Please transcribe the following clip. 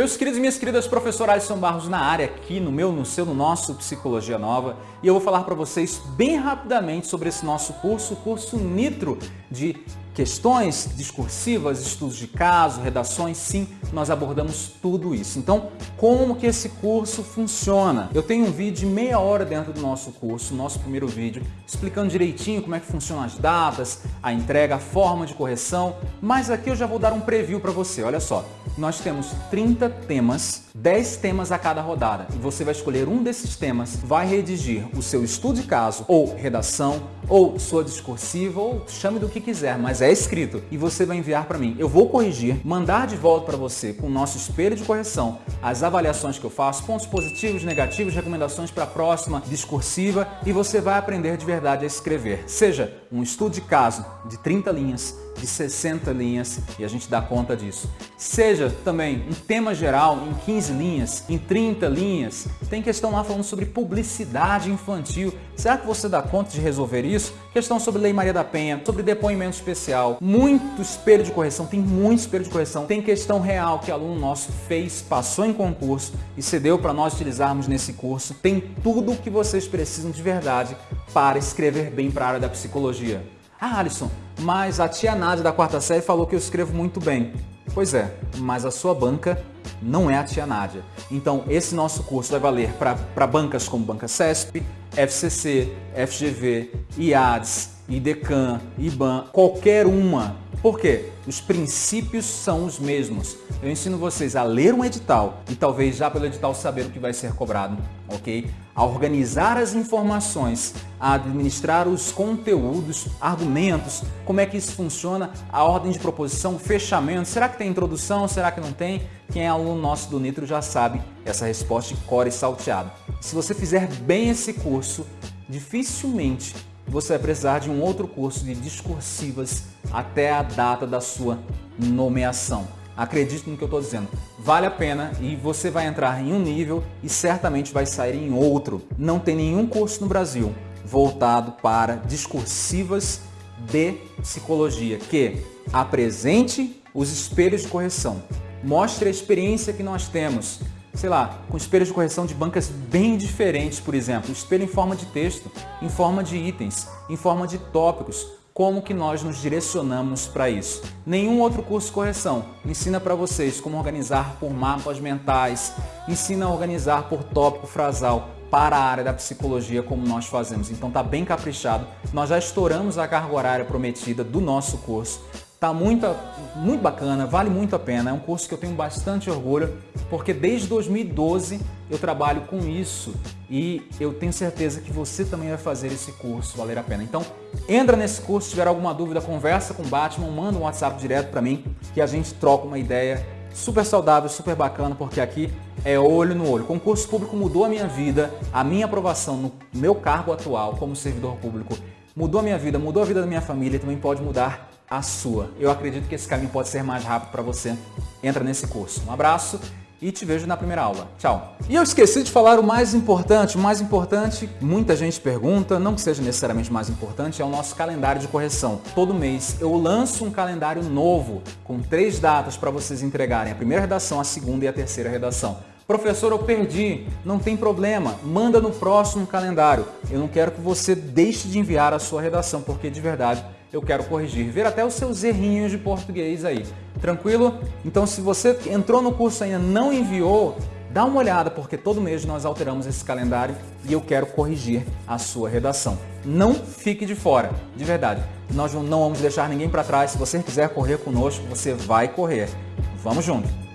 Meus queridos e minhas queridas, professor Alisson Barros na área aqui no meu, no seu, no nosso Psicologia Nova. E eu vou falar para vocês bem rapidamente sobre esse nosso curso, o curso Nitro de questões discursivas, estudos de caso, redações, sim, nós abordamos tudo isso. Então, como que esse curso funciona? Eu tenho um vídeo de meia hora dentro do nosso curso, nosso primeiro vídeo, explicando direitinho como é que funcionam as datas, a entrega, a forma de correção, mas aqui eu já vou dar um preview para você, olha só. Nós temos 30 temas, 10 temas a cada rodada, e você vai escolher um desses temas, vai redigir o seu estudo de caso, ou redação, ou sua discursiva, ou chame do que quiser, mas é escrito e você vai enviar para mim. Eu vou corrigir, mandar de volta para você com o nosso espelho de correção as avaliações que eu faço, pontos positivos, negativos, recomendações para a próxima discursiva e você vai aprender de verdade a escrever. Seja um estudo de caso de 30 linhas, de 60 linhas e a gente dá conta disso. Seja também um tema geral em 15 linhas, em 30 linhas, tem questão lá falando sobre publicidade infantil. Será que você dá conta de resolver isso? Questão sobre Lei Maria da Penha, sobre depoimento especial, muito espelho de correção, tem muito espelho de correção, tem questão real que aluno nosso fez, passou em concurso e cedeu para nós utilizarmos nesse curso. Tem tudo o que vocês precisam de verdade para escrever bem para a área da psicologia. Ah, Alisson, mas a tia Nádia da quarta série falou que eu escrevo muito bem. Pois é, mas a sua banca não é a tia Nádia. Então, esse nosso curso vai valer para bancas como Banca CESP, FCC, FGV, IADS, IDECAN, IBAN, qualquer uma. Por quê? Os princípios são os mesmos. Eu ensino vocês a ler um edital e talvez já pelo edital saber o que vai ser cobrado, ok? A organizar as informações, a administrar os conteúdos, argumentos, como é que isso funciona, a ordem de proposição, fechamento, será que tem introdução, será que não tem? Quem é aluno nosso do Nitro já sabe essa resposta de core salteado. Se você fizer bem esse curso, dificilmente você vai precisar de um outro curso de discursivas até a data da sua nomeação. Acredite no que eu estou dizendo. Vale a pena e você vai entrar em um nível e certamente vai sair em outro. Não tem nenhum curso no Brasil voltado para discursivas de psicologia que apresente os espelhos de correção, mostre a experiência que nós temos, sei lá, com espelhos de correção de bancas bem diferentes, por exemplo, espelho em forma de texto, em forma de itens, em forma de tópicos, como que nós nos direcionamos para isso. Nenhum outro curso de correção ensina para vocês como organizar por mapas mentais, ensina a organizar por tópico frasal para a área da psicologia como nós fazemos. Então tá bem caprichado. Nós já estouramos a carga horária prometida do nosso curso. Tá muito, muito bacana, vale muito a pena. É um curso que eu tenho bastante orgulho, porque desde 2012 eu trabalho com isso e eu tenho certeza que você também vai fazer esse curso valer a pena. Então, entra nesse curso, se tiver alguma dúvida, conversa com o Batman, manda um WhatsApp direto para mim que a gente troca uma ideia super saudável, super bacana, porque aqui é olho no olho. Concurso público mudou a minha vida, a minha aprovação no meu cargo atual como servidor público mudou a minha vida, mudou a vida da minha família e também pode mudar a sua. Eu acredito que esse caminho pode ser mais rápido para você. Entra nesse curso. Um abraço e te vejo na primeira aula. Tchau! E eu esqueci de falar o mais importante. O mais importante, muita gente pergunta, não que seja necessariamente mais importante, é o nosso calendário de correção. Todo mês eu lanço um calendário novo, com três datas para vocês entregarem a primeira redação, a segunda e a terceira redação. Professor, eu perdi. Não tem problema. Manda no próximo calendário. Eu não quero que você deixe de enviar a sua redação, porque de verdade eu quero corrigir, ver até os seus errinhos de português aí. Tranquilo? Então se você entrou no curso e ainda não enviou, dá uma olhada, porque todo mês nós alteramos esse calendário e eu quero corrigir a sua redação. Não fique de fora, de verdade. Nós não vamos deixar ninguém para trás. Se você quiser correr conosco, você vai correr. Vamos junto!